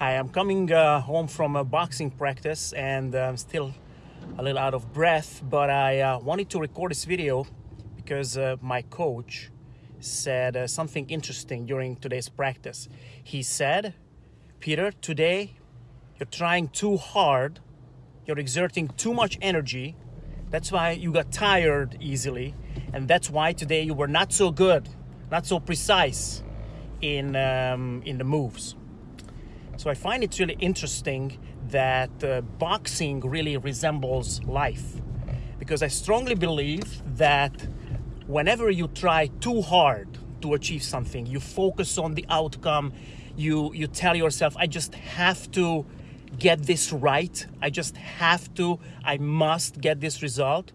Hi, I'm coming uh, home from a boxing practice and I'm still a little out of breath, but I uh, wanted to record this video because uh, my coach said uh, something interesting during today's practice. He said, Peter, today you're trying too hard, you're exerting too much energy, that's why you got tired easily, and that's why today you were not so good, not so precise in, um, in the moves. So I find it really interesting that uh, boxing really resembles life. Because I strongly believe that whenever you try too hard to achieve something, you focus on the outcome, you, you tell yourself, I just have to get this right, I just have to, I must get this result,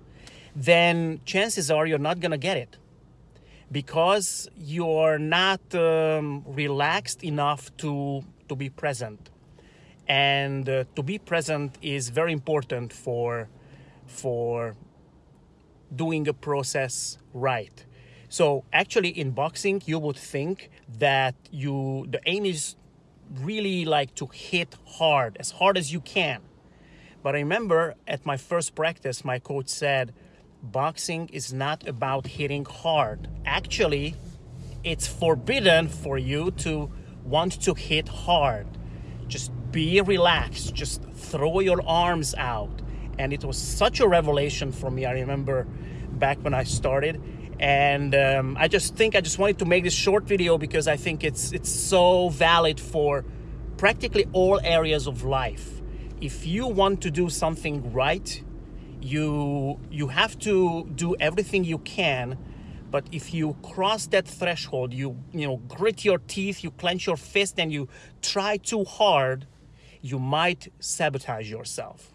then chances are you're not gonna get it. Because you're not um, relaxed enough to to be present. And uh, to be present is very important for for doing a process right. So actually in boxing you would think that you the aim is really like to hit hard as hard as you can. But i remember at my first practice my coach said boxing is not about hitting hard. Actually, it's forbidden for you to want to hit hard. Just be relaxed, just throw your arms out. And it was such a revelation for me. I remember back when I started. And um, I just think I just wanted to make this short video because I think it's it's so valid for practically all areas of life. If you want to do something right, you you have to do everything you can but if you cross that threshold you you know grit your teeth you clench your fist and you try too hard you might sabotage yourself